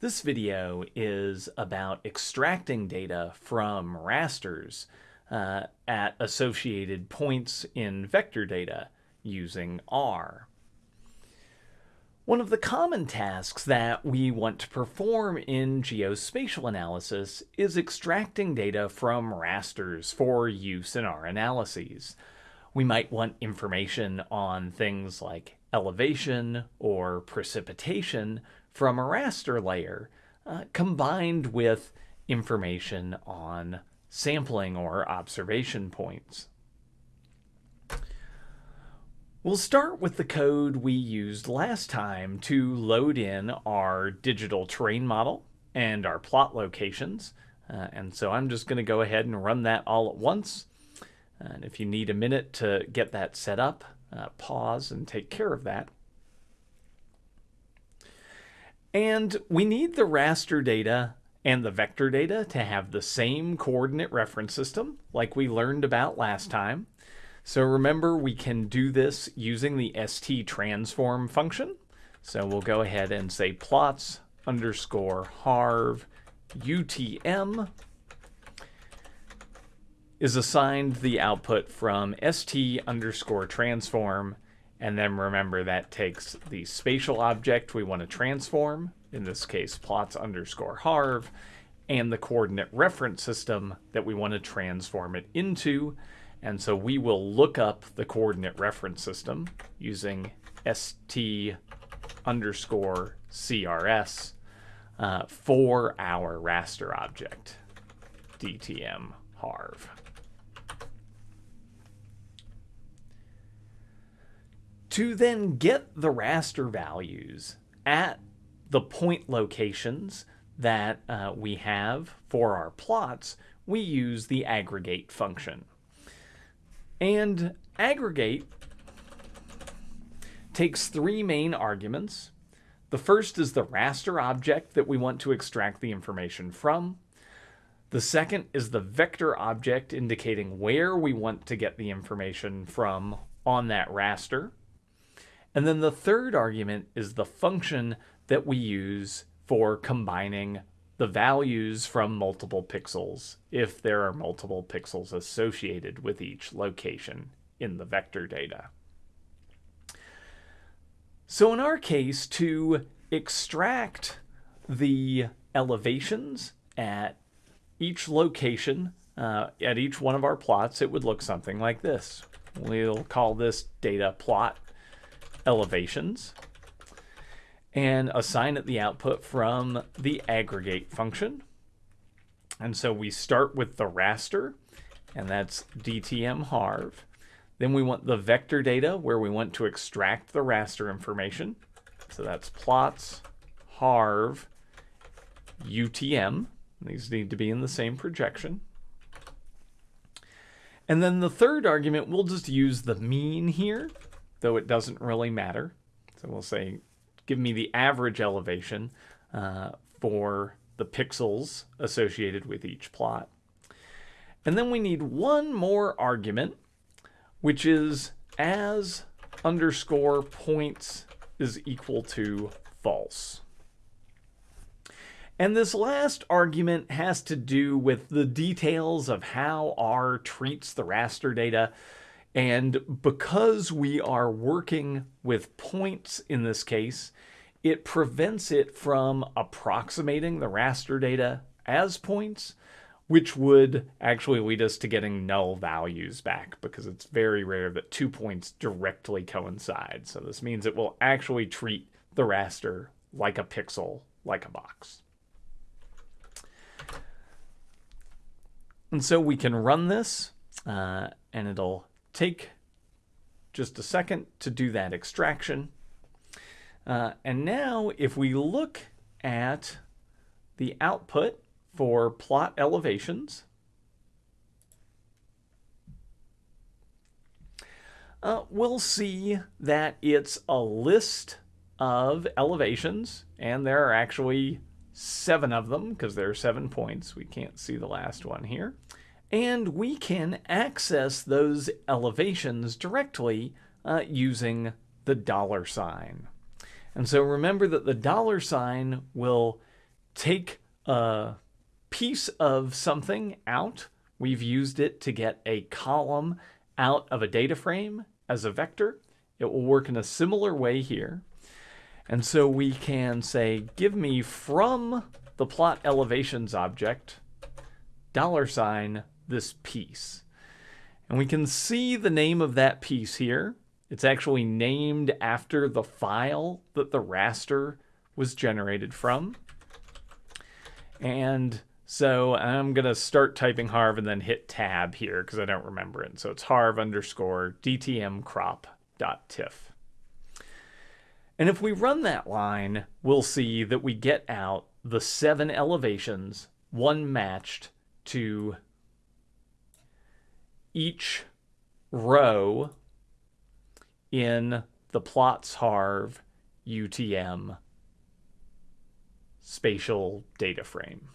This video is about extracting data from rasters uh, at associated points in vector data using R. One of the common tasks that we want to perform in geospatial analysis is extracting data from rasters for use in our analyses. We might want information on things like elevation or precipitation from a raster layer uh, combined with information on sampling or observation points. We'll start with the code we used last time to load in our digital terrain model and our plot locations. Uh, and so I'm just going to go ahead and run that all at once. And if you need a minute to get that set up, uh, pause and take care of that. And we need the raster data and the vector data to have the same coordinate reference system like we learned about last time. So remember, we can do this using the st transform function. So we'll go ahead and say plots underscore harv utm is assigned the output from st underscore transform and then remember that takes the spatial object we want to transform, in this case plots underscore harv, and the coordinate reference system that we want to transform it into. And so we will look up the coordinate reference system using st underscore crs uh, for our raster object, dtm harv. To then get the raster values at the point locations that uh, we have for our plots, we use the aggregate function. And aggregate takes three main arguments. The first is the raster object that we want to extract the information from. The second is the vector object indicating where we want to get the information from on that raster. And then the third argument is the function that we use for combining the values from multiple pixels if there are multiple pixels associated with each location in the vector data. So in our case, to extract the elevations at each location, uh, at each one of our plots, it would look something like this. We'll call this data plot elevations and assign it the output from the aggregate function. And so we start with the raster, and that's DTM harv. Then we want the vector data where we want to extract the raster information. So that's plots harv UTM. These need to be in the same projection. And then the third argument, we'll just use the mean here, though it doesn't really matter. So we'll say give me the average elevation uh, for the pixels associated with each plot. And then we need one more argument, which is as underscore points is equal to false. And this last argument has to do with the details of how R treats the raster data and because we are working with points in this case, it prevents it from approximating the raster data as points, which would actually lead us to getting null values back because it's very rare that two points directly coincide. So this means it will actually treat the raster like a pixel, like a box. And so we can run this uh, and it'll take just a second to do that extraction. Uh, and now if we look at the output for plot elevations, uh, we'll see that it's a list of elevations, and there are actually seven of them because there are seven points. We can't see the last one here and we can access those elevations directly uh, using the dollar sign. And so remember that the dollar sign will take a piece of something out. We've used it to get a column out of a data frame as a vector. It will work in a similar way here. And so we can say, give me from the plot elevations object, dollar sign, this piece. And we can see the name of that piece here. It's actually named after the file that the raster was generated from. And so I'm going to start typing harv and then hit tab here because I don't remember it. So it's harv underscore dtm crop dot tiff. And if we run that line, we'll see that we get out the seven elevations, one matched to each row in the plots harv UTM spatial data frame.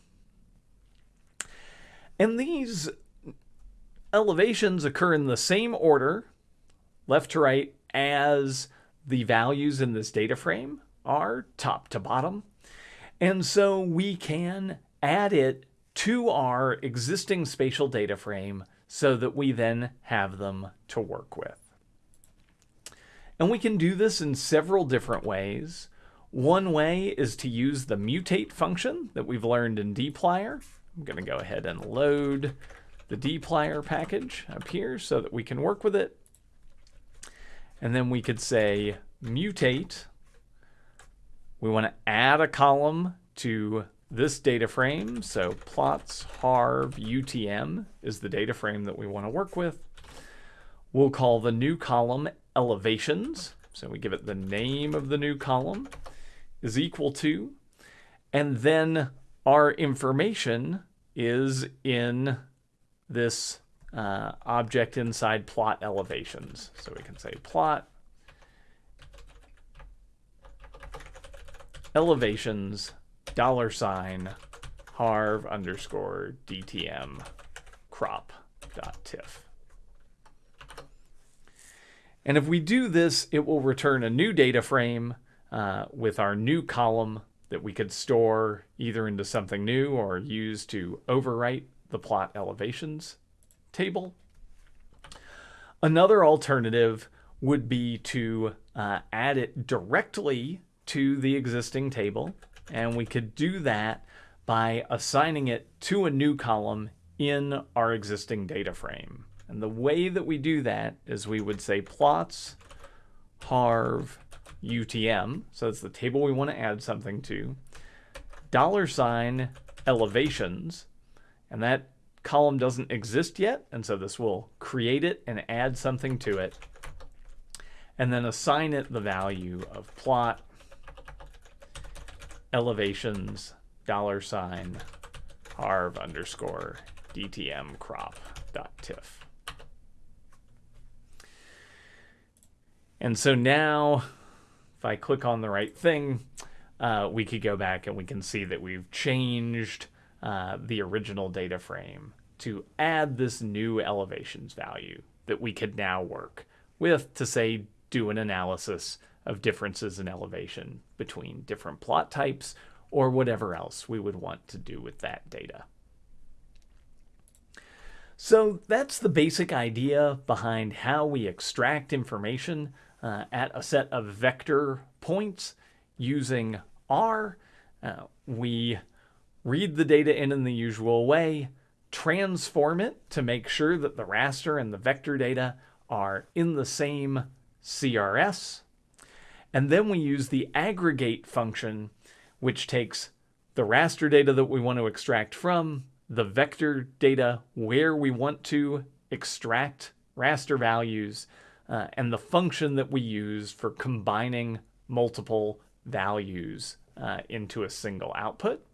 And these elevations occur in the same order, left to right, as the values in this data frame are top to bottom. And so we can add it to our existing spatial data frame so that we then have them to work with. And we can do this in several different ways. One way is to use the mutate function that we've learned in dplyr. I'm going to go ahead and load the dplyr package up here so that we can work with it. And then we could say mutate. We want to add a column to this data frame. So plots harv UTM is the data frame that we want to work with. We'll call the new column elevations. So we give it the name of the new column is equal to, and then our information is in this uh, object inside plot elevations. So we can say plot elevations dollar sign harv underscore dtm crop dot tiff. And if we do this, it will return a new data frame uh, with our new column that we could store either into something new or use to overwrite the plot elevations table. Another alternative would be to uh, add it directly to the existing table. And we could do that by assigning it to a new column in our existing data frame. And the way that we do that is we would say plots harv UTM, so it's the table we want to add something to, dollar sign elevations, and that column doesn't exist yet, and so this will create it and add something to it, and then assign it the value of plot elevations dollar sign harv underscore dtm crop dot tiff. And so now if I click on the right thing, uh, we could go back and we can see that we've changed uh, the original data frame to add this new elevations value that we could now work with to say do an analysis of differences in elevation between different plot types or whatever else we would want to do with that data. So that's the basic idea behind how we extract information uh, at a set of vector points using R. Uh, we read the data in in the usual way, transform it to make sure that the raster and the vector data are in the same CRS. And then we use the aggregate function, which takes the raster data that we want to extract from, the vector data where we want to extract raster values, uh, and the function that we use for combining multiple values uh, into a single output.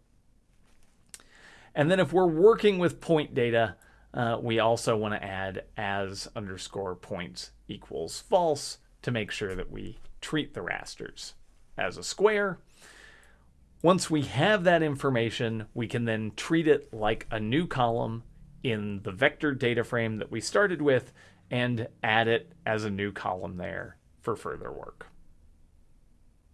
And then if we're working with point data, uh, we also want to add as underscore points equals false to make sure that we treat the rasters as a square. Once we have that information, we can then treat it like a new column in the vector data frame that we started with and add it as a new column there for further work.